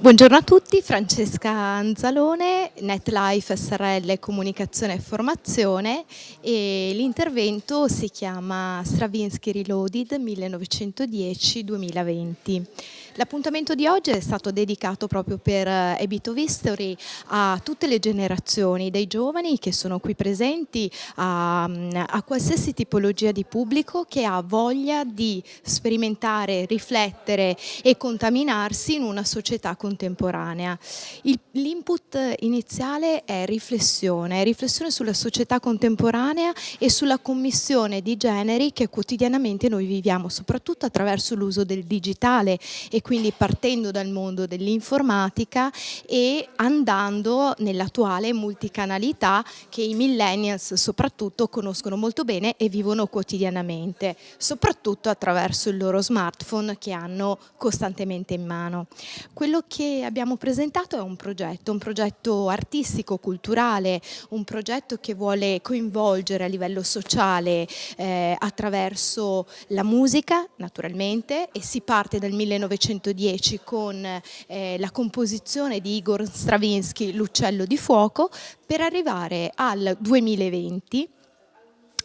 Buongiorno a tutti, Francesca Anzalone, NetLife SRL Comunicazione e Formazione e l'intervento si chiama Stravinsky Reloaded 1910-2020. L'appuntamento di oggi è stato dedicato proprio per Bit of History a tutte le generazioni, dai giovani che sono qui presenti a, a qualsiasi tipologia di pubblico che ha voglia di sperimentare, riflettere e contaminarsi in una società contemporanea. L'input iniziale è riflessione, riflessione sulla società contemporanea e sulla commissione di generi che quotidianamente noi viviamo, soprattutto attraverso l'uso del digitale e quindi partendo dal mondo dell'informatica e andando nell'attuale multicanalità che i millennials soprattutto conoscono molto bene e vivono quotidianamente, soprattutto attraverso il loro smartphone che hanno costantemente in mano. Quello che abbiamo presentato è un progetto, un progetto artistico, culturale, un progetto che vuole coinvolgere a livello sociale eh, attraverso la musica naturalmente e si parte dal 1900 1910 con eh, la composizione di Igor Stravinsky L'uccello di fuoco per arrivare al 2020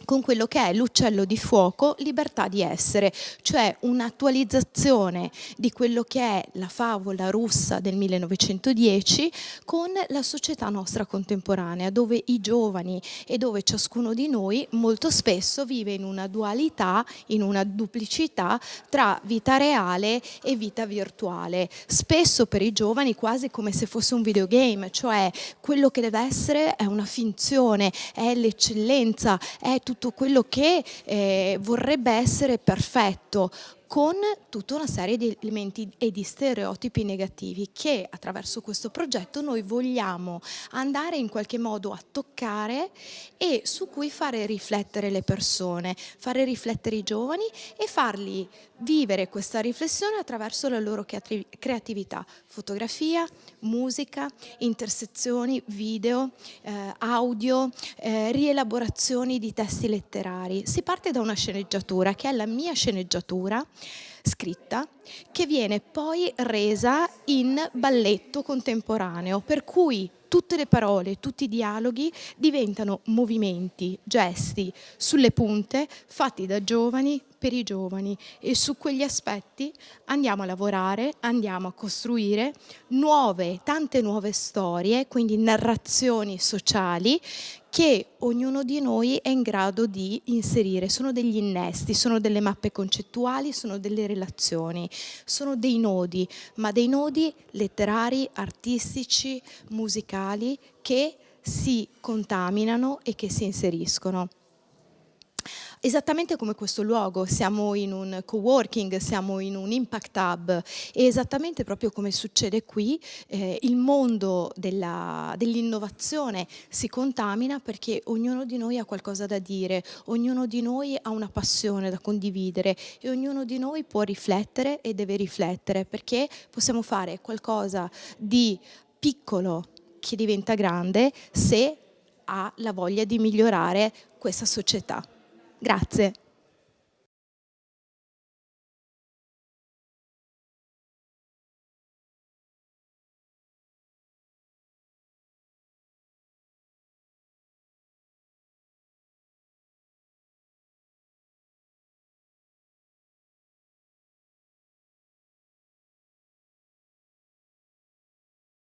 con quello che è l'uccello di fuoco, libertà di essere, cioè un'attualizzazione di quello che è la favola russa del 1910 con la società nostra contemporanea, dove i giovani e dove ciascuno di noi molto spesso vive in una dualità, in una duplicità tra vita reale e vita virtuale. Spesso per i giovani quasi come se fosse un videogame, cioè quello che deve essere è una finzione, è l'eccellenza, è tutto tutto quello che eh, vorrebbe essere perfetto con tutta una serie di elementi e di stereotipi negativi che attraverso questo progetto noi vogliamo andare in qualche modo a toccare e su cui fare riflettere le persone, fare riflettere i giovani e farli vivere questa riflessione attraverso la loro creatività, fotografia, musica, intersezioni, video, eh, audio, eh, rielaborazioni di testi letterari. Si parte da una sceneggiatura che è la mia sceneggiatura scritta che viene poi resa in balletto contemporaneo, per cui tutte le parole, tutti i dialoghi diventano movimenti, gesti sulle punte fatti da giovani per i giovani e su quegli aspetti andiamo a lavorare, andiamo a costruire nuove, tante nuove storie, quindi narrazioni sociali che ognuno di noi è in grado di inserire. Sono degli innesti, sono delle mappe concettuali, sono delle relazioni, sono dei nodi, ma dei nodi letterari, artistici, musicali che si contaminano e che si inseriscono. Esattamente come questo luogo, siamo in un co-working, siamo in un impact hub e esattamente proprio come succede qui, eh, il mondo dell'innovazione dell si contamina perché ognuno di noi ha qualcosa da dire, ognuno di noi ha una passione da condividere e ognuno di noi può riflettere e deve riflettere perché possiamo fare qualcosa di piccolo che diventa grande se ha la voglia di migliorare questa società. Grazie.